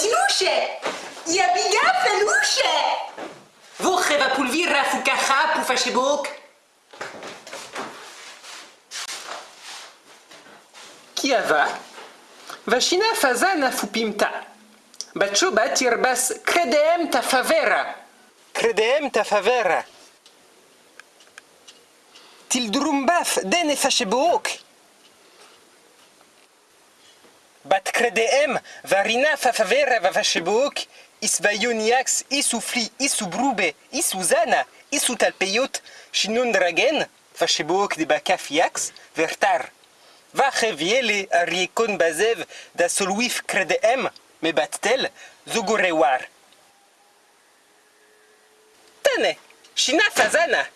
Pătinușe! E bine, felușe! Voche va pulvira fucaha pu face boc. Chiava, vașina fazana fupimta. Baciuba tirbas credeem ta favera. Credeem ta favera. Til drumbaf dene face boc. Vaioniax isu fli isu brube isu zana isu talpeyot shinun dragen Facebook de bakafiax vertar. Va reviele a riekon bazev da solwif credem me battel zogorewar. Tane, shina fazana.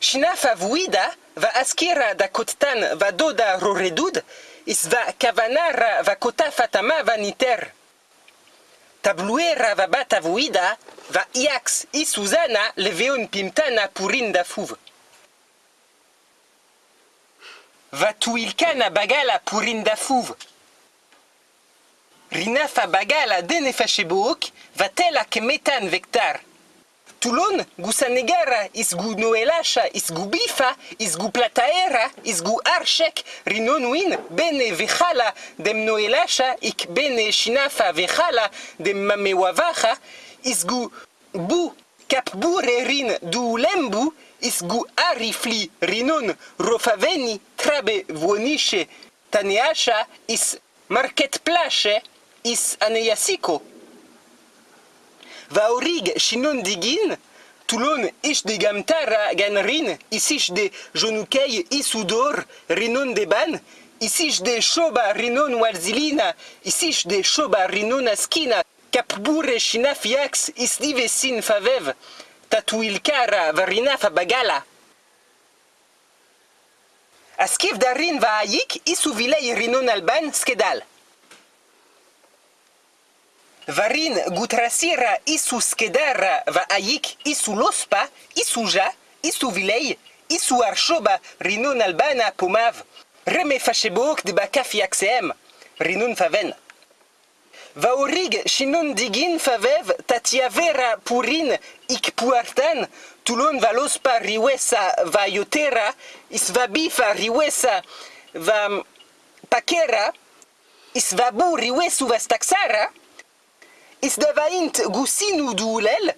Shina favuida va askira da kottan va doda roredud is va kavanara va kota fatama vaniter. Tabluera va bata vuida va iax i Suzana leveon pimtana purin da fuv. Va tuilkana bagala purin da fuv. Rina fa bagala dene fachebook va tela ke metan vectar. tulon, gu sanegara, izgu noelasha, izgu bifa, izgu plataera, izgu arshek, rinonuin, bene vechala dem noelasha, ik bene shinafa vechala dem mamewavaha, izgu bu, capbu rerin, du lembu, izgu arifli, rinon, rofaveni, trabe vuoniche, taneasha, is market place, is aneyasiko. Vaorig shinon digin, Toulon ish de gamtara ganrin, isish de jonukei isudor, rinon de ban, isish de shoba rinon walzilina, isish de shoba rinon askina, kapbure shinafiax isdivesin favev, tatuilkara varina fabagala. Askiv darin va ayik isu vilei rinon alban skedal. Varin gutrasira isu skedara va ayik isu lospa, isu ja, isu vilei, isu arshoba rinon albana pomav, reme fachebok de bakaf yaksem, rinon faven. Va orig shinon digin favev tatiavera purin ik puartan, tulon va lospa riwesa va yotera, isva bifa riwesa va pakera, isva bu riwesu is davaint gusinu duulel,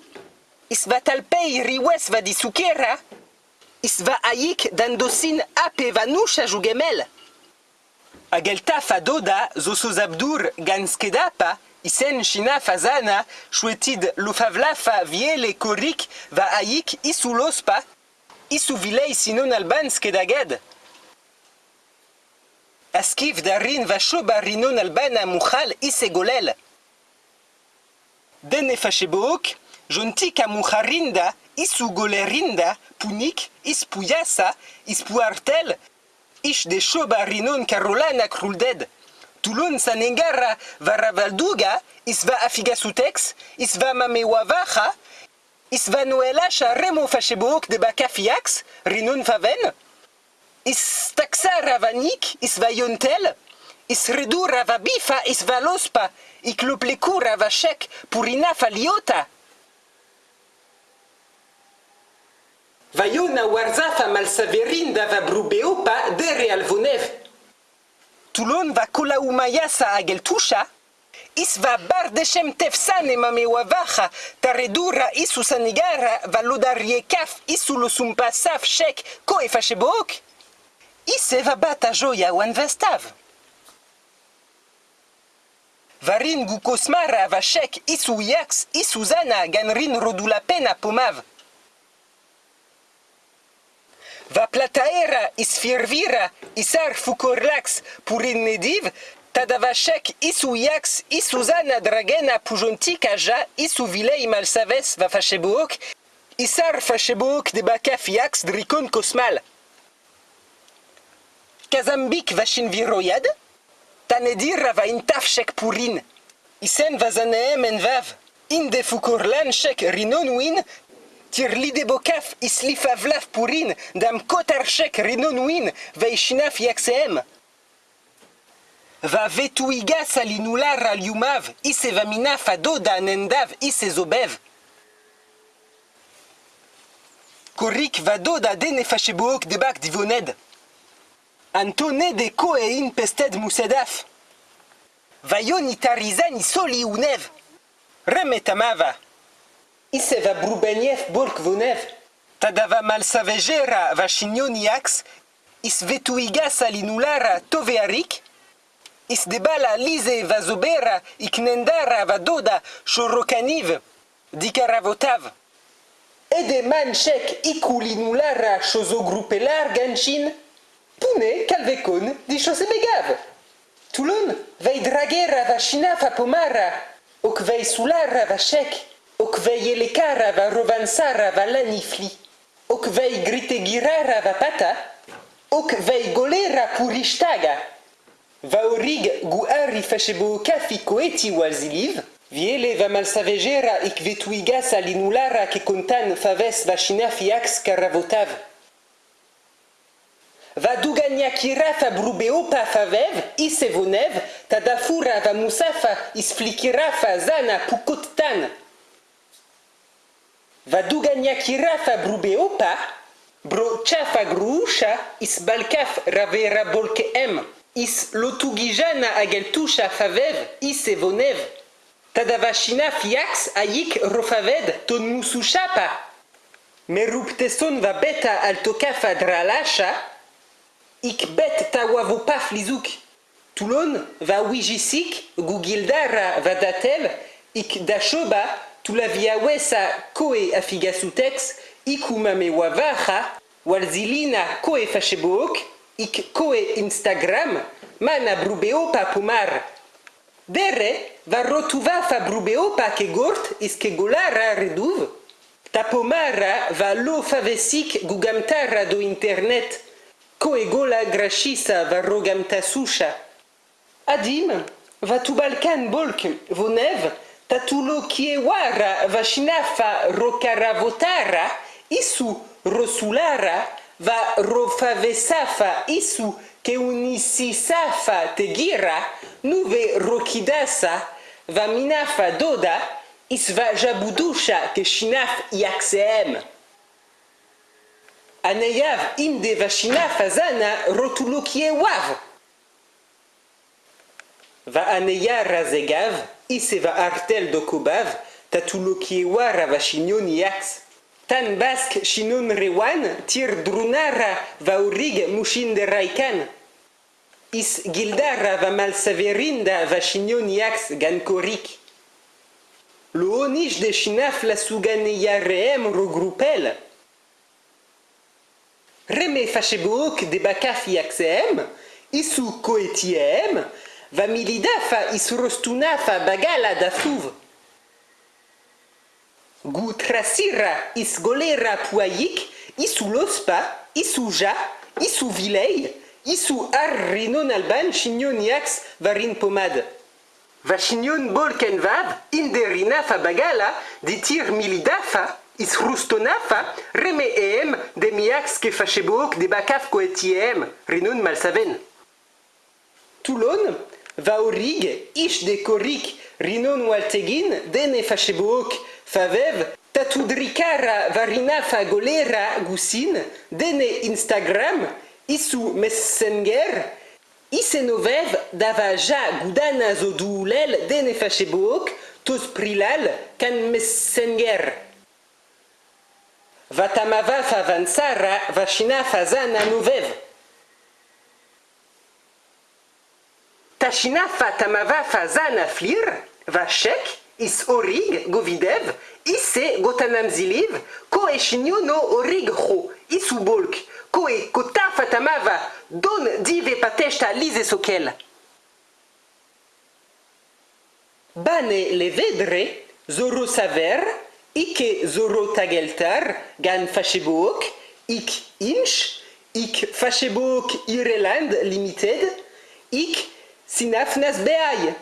is va talpei riwes va disukera, is va aik dandosin ape va nusha jugemel. Agelta fadoda zosozabdur ganskedapa, isen shina fazana, shwetid lofavlafa viele korik va aik isu lospa, isu vilei sinon alban skedaged. Askiv darin va shoba rinon albana mukhal isegolel. Dene fachebook, jontika muharinda, isu golerinda, punik, ispuyasa, ispuartel, ish de shoba rinon carolana krulded. Toulon sanengara varavalduga, isva afigasutex, isva mamewavacha, isva noelasha remo fachebook de bakafiax, rinon faven, istaxa ravanik, isva yontel, isredu ravabifa, isva lospa, iklopleku ravashek purina faliota. Vayona warzafa malsaverinda va brubeopa dere alvonev. Toulon va kola umayasa ageltusha, is va bardeshem tefsane mamewavacha, taredura isu sanigara va lodariekaf isu losumpasaf shek ko efashebok. Ise va Varin gu kosmara va shek isu yaks isu zana ganrin rodula pena pomav. Va plataera is firvira isar fukorlax purin nediv, tadava shek isu yaks isu zana dragena pujontika ja isu vilei malsaves va fachebook, isar fachebook de bakaf yaks drikon kosmal. Kazambik vashin viroyad? Tanedir va intaf shek purin. Isen va zaneem en vav. Inde fukurlan shek rinon win. Tir lide bokaf islifa vlaf purin. Dam kotar shek rinon win. Va ishinaf yakseem. va vetuiga salinulara liumav ise vamina fadoda nendav ise zobev. Korik vadoda dene fashebook debak divoned. Antone de ko e in pested musedaf. Vayon itarizan soli unev. Remetamava. Ise va brubeniev bork vonev. Tadava malsavegera va chignoniax. Is vetuiga salinulara tovearik. Is debala lise vazobera iknendara vadoda shorokaniv. Dikaravotav. Ede man shek ikulinulara chosogrupelar ganchin. Pune calvecon di begav. Toulon vei dragera va china fa pomara. Ok vei sulara va shek. Ok vei elekara va rovansara va lanifli. Vei gritegirara va pata. Ok vei golera purishtaga. Va orig gu ari fashebo kafi koeti walziliv. Viele va malsavegera ik vetuigas alinulara ke kontan faves va china fiax caravotav. Va duganyakira fa brubeopa favev, ise vonev, tadafura va musafa isflikira fa zana pukottan. Va duganyakira fa brubeopa, bro chafa gruusha is balkaf ravera bolke em, is lotugijana ageltusha favev, ise vonev. Tadavashina fiax ayik rofaved ton musushapa. Merupteson va beta altokafa dralasha, ik bet tawavopaf lizuk. Toulon va wijisik gugildara va datel, ik dashoba tulaviawesa koe afigasutex, ikumame wavaha, walzilina koe fashebook, ik koe Instagram, mana brubeopa pumar. Dere va rotuva fa brubeopa ke gort is ke golara reduv. Tapomara va lo favesik gugamtara do internet, Koegola grashisa va rogamta susha. Adim, va tu balkan bolk, vonev, tatulo kiewara va shinafa rokaravotara, isu rosulara, va rofavesafa isu ke unisisafa tegira, nuve rokidasa, va minafa doda, is va jabudusha ke shinaf yaksem. Aneyav im de vashina fazana rotulokie wav. Va aneya razegav, ise va artel dokubav, tatulokie wa ravashinion yax. Tan bask shinon rewan, tir drunara va urig mushin de raikan. Is gildara va malsaverinda vashinion yax gankorik. Lo onish de shinaf la suganeya reem regroupel. Reme fashebook de bakafi axem, isu koetiem, va milidafa isrostunafa bagala dafuv. Gu trasira is golera puayik, isu lospa, isu ja, isu vilei, isu ar rinon alban chignon yax varin pomade. Va chignon bolken vav, inderina fa bagala, ditir milidafa, is rustonafa, reme miax ke de bakaf koetiem, rinun malsaven. Toulon, va orig, ish de korik, rinon waltegin, dene fachebook, favev, tatudrikara varina golera gusin, dene Instagram, isu messenger, isenovev dava ja gudana zodoulel dene fachebook, tos prilal, kan messenger. Vatamava favansara vashina fazana nuvev. Tashina fatamava fazana flir, vashek, is orig govidev, ise gotanam ziliv, ko eshinyo no orig ho, isu bolk, ko e kota fatamava, don dive pateshta lise sokel. Bane levedre, zoro saver, Ike zoro tageltar gan Facebook, ik inch, ik Facebook Ireland Limited, ik sinafnas beaille.